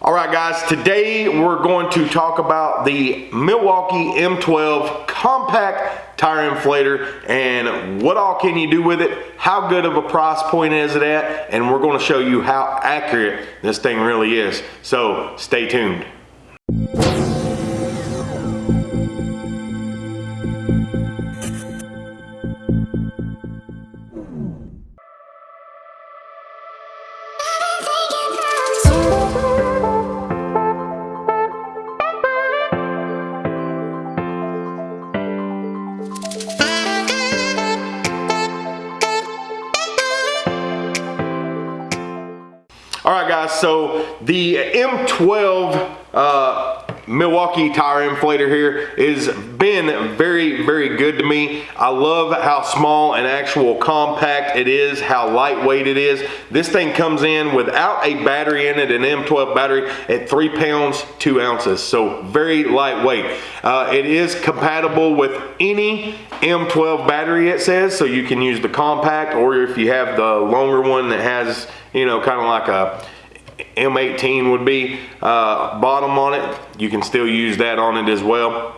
All right, guys, today we're going to talk about the Milwaukee M12 compact tire inflator and what all can you do with it, how good of a price point is it at, and we're going to show you how accurate this thing really is. So stay tuned. Guys, so the M12 uh, Milwaukee tire inflator here has been very, very good to me. I love how small and actual compact it is, how lightweight it is. This thing comes in without a battery in it, an M12 battery at three pounds, two ounces. So very lightweight. Uh, it is compatible with any M12 battery it says, so you can use the compact or if you have the longer one that has, you know, kind of like a M18 would be uh, bottom on it. You can still use that on it as well.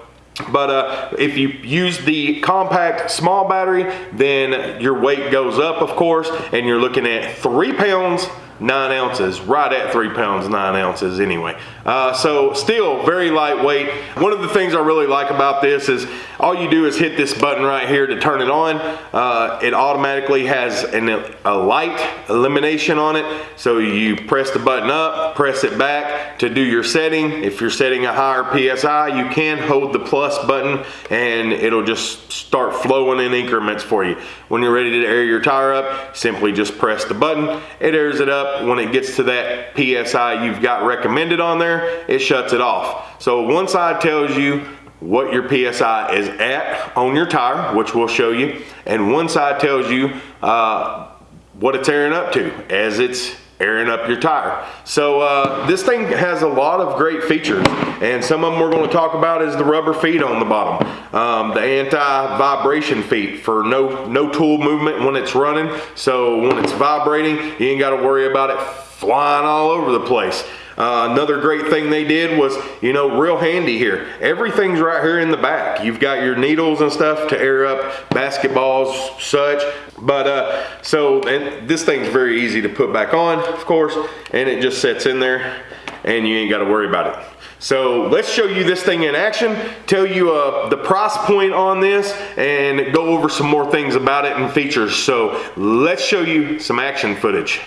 But uh, if you use the compact small battery, then your weight goes up, of course, and you're looking at three pounds nine ounces, right at three pounds, nine ounces anyway. Uh, so still very lightweight. One of the things I really like about this is all you do is hit this button right here to turn it on. Uh, it automatically has an, a light elimination on it. So you press the button up, press it back to do your setting. If you're setting a higher PSI, you can hold the plus button and it'll just start flowing in increments for you. When you're ready to air your tire up, simply just press the button. It airs it up when it gets to that PSI you've got recommended on there, it shuts it off. So one side tells you what your PSI is at on your tire, which we'll show you, and one side tells you uh, what it's airing up to as it's airing up your tire. So uh, this thing has a lot of great features and some of them we're going to talk about is the rubber feet on the bottom. Um, the anti-vibration feet for no, no tool movement when it's running. So when it's vibrating, you ain't got to worry about it flying all over the place. Uh, another great thing they did was, you know, real handy here. Everything's right here in the back. You've got your needles and stuff to air up basketballs, such. But uh, so, and this thing's very easy to put back on, of course, and it just sets in there and you ain't got to worry about it. So let's show you this thing in action, tell you uh, the price point on this, and go over some more things about it and features. So let's show you some action footage.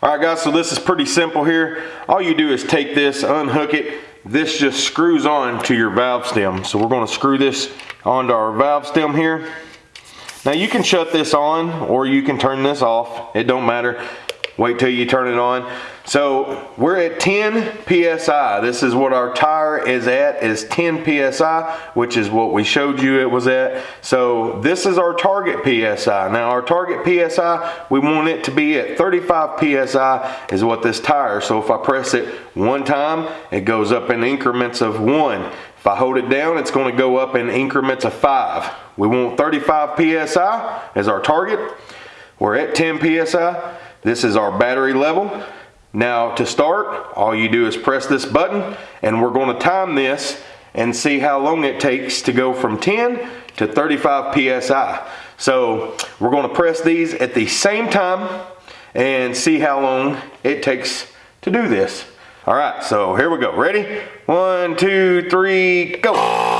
All right guys, so this is pretty simple here. All you do is take this, unhook it. This just screws on to your valve stem. So we're gonna screw this onto our valve stem here. Now you can shut this on or you can turn this off. It don't matter. Wait till you turn it on. So we're at 10 PSI. This is what our tire is at, is 10 PSI, which is what we showed you it was at. So this is our target PSI. Now our target PSI, we want it to be at 35 PSI is what this tire. So if I press it one time, it goes up in increments of one. If I hold it down, it's gonna go up in increments of five. We want 35 PSI as our target. We're at 10 PSI. This is our battery level. Now to start, all you do is press this button and we're going to time this and see how long it takes to go from 10 to 35 PSI. So we're going to press these at the same time and see how long it takes to do this. All right, so here we go. Ready? One, two, three, go.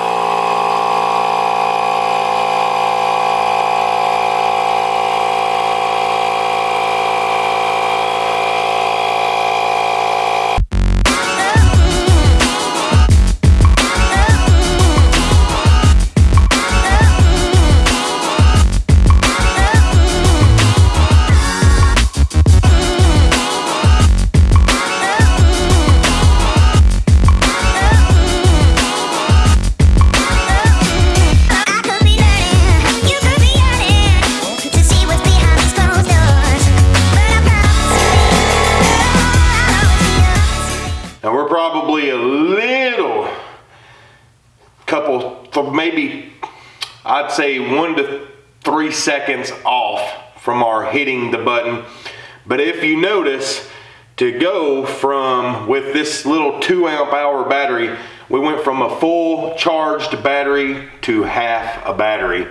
I'd say one to three seconds off from our hitting the button. But if you notice, to go from, with this little two amp hour battery, we went from a full charged battery to half a battery,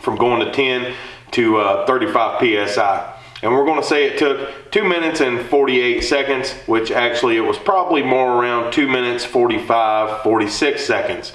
from going to 10 to uh, 35 PSI. And we're gonna say it took two minutes and 48 seconds, which actually it was probably more around two minutes, 45, 46 seconds.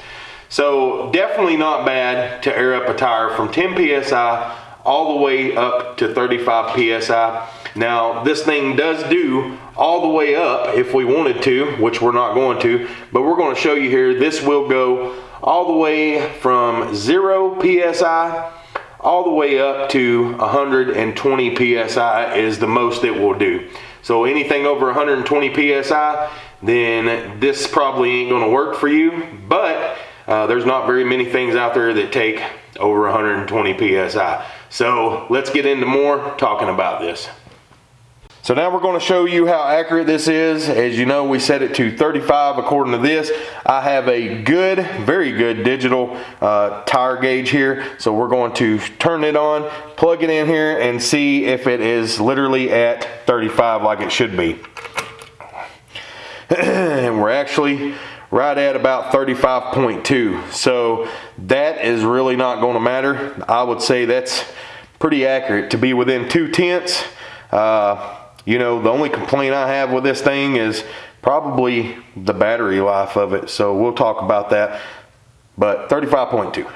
So definitely not bad to air up a tire from 10 PSI all the way up to 35 PSI. Now this thing does do all the way up if we wanted to, which we're not going to, but we're gonna show you here, this will go all the way from zero PSI all the way up to 120 PSI is the most it will do. So anything over 120 PSI, then this probably ain't gonna work for you, but uh, there's not very many things out there that take over 120 PSI. So let's get into more talking about this. So now we're going to show you how accurate this is. As you know, we set it to 35 according to this. I have a good, very good digital uh, tire gauge here. So we're going to turn it on, plug it in here, and see if it is literally at 35 like it should be. and we're actually right at about 35.2. So that is really not going to matter. I would say that's pretty accurate to be within two tenths. Uh, you know, the only complaint I have with this thing is probably the battery life of it. So we'll talk about that. But 35.2.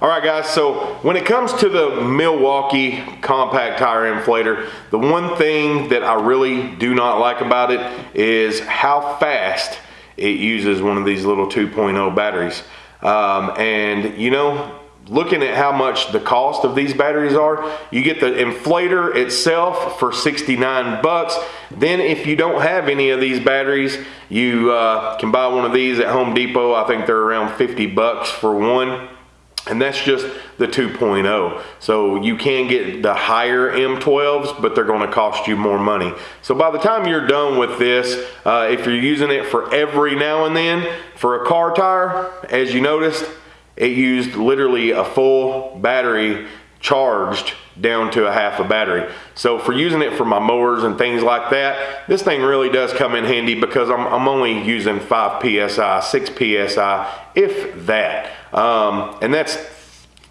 All right guys, so when it comes to the Milwaukee compact tire inflator, the one thing that I really do not like about it is how fast it uses one of these little 2.0 batteries. Um, and you know, looking at how much the cost of these batteries are, you get the inflator itself for 69 bucks. Then if you don't have any of these batteries, you uh, can buy one of these at Home Depot. I think they're around 50 bucks for one. And that's just the 2.0. So you can get the higher M12s, but they're gonna cost you more money. So by the time you're done with this, uh, if you're using it for every now and then, for a car tire, as you noticed, it used literally a full battery charged down to a half a battery. So for using it for my mowers and things like that, this thing really does come in handy because I'm, I'm only using 5 PSI, 6 PSI, if that. Um, and that's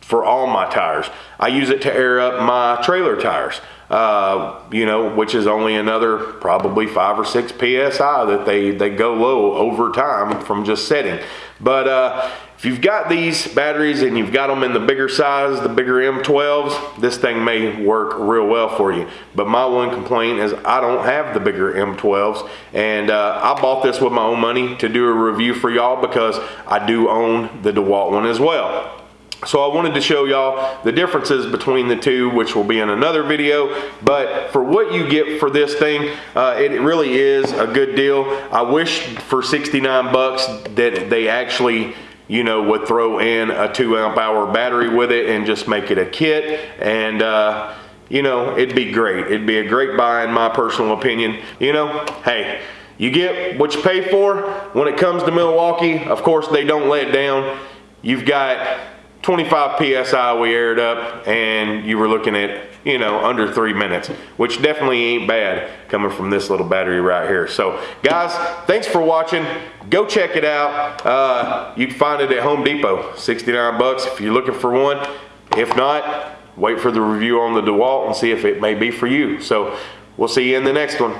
for all my tires. I use it to air up my trailer tires. Uh, you know, which is only another probably five or six PSI that they, they go low over time from just setting. But uh, if you've got these batteries and you've got them in the bigger size, the bigger M12s, this thing may work real well for you. But my one complaint is I don't have the bigger M12s. And uh, I bought this with my own money to do a review for y'all because I do own the DeWalt one as well. So I wanted to show y'all the differences between the two, which will be in another video. But for what you get for this thing, uh, it really is a good deal. I wish for 69 bucks that they actually you know, would throw in a two amp hour battery with it and just make it a kit. And, uh, you know, it'd be great. It'd be a great buy in my personal opinion. You know, hey, you get what you pay for. When it comes to Milwaukee, of course, they don't let down. You've got 25 PSI we aired up and you were looking at you know, under three minutes, which definitely ain't bad coming from this little battery right here. So guys, thanks for watching. Go check it out. Uh, you can find it at Home Depot, 69 bucks if you're looking for one. If not, wait for the review on the DeWalt and see if it may be for you. So we'll see you in the next one.